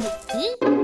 咦